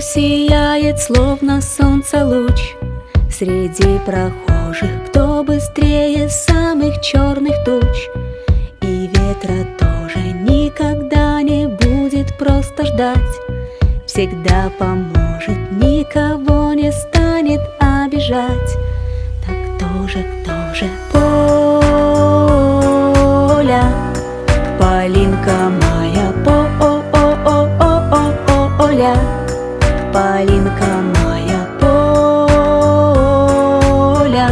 сияет, словно солнце луч. Среди прохожих, кто быстрее самых черных туч? И ветра тоже никогда не будет просто ждать. Всегда поможет, никого не станет обижать. Так кто же, кто же Поля, Полинка моя, по-о-о-о-о-о-оля Полинка моя, Поля,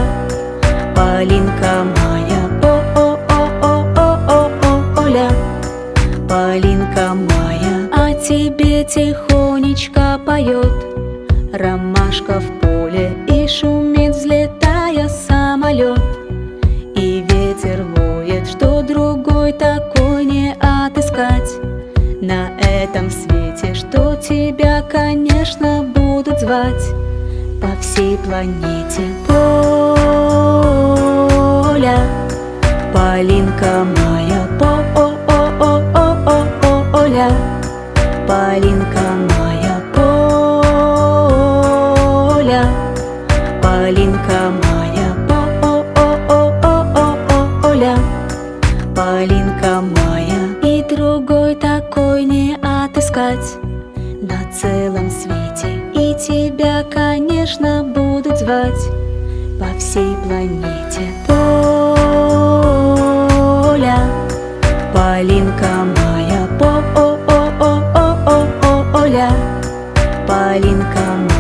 Полинка моя, по-о-о-о-о-о-оля Полинка моя, а тебе тихонечко поет. Ромашка в поле и шумит, взлетая самолет. И ветер воет, что другой такой не отыскать. На этом свете, тебя, конечно, будут звать По всей планете Поля. Полинка моя, по-о-о-о-о-о-оля Полинка моя, Поля. Полинка моя, по-о-о-о-о-о-оля Полинка моя. И другой такой не отыскать целом свете. И тебя, конечно, будут звать По всей планете. Поля Полинка моя, по-о-о-о-о-о-оля Полинка моя,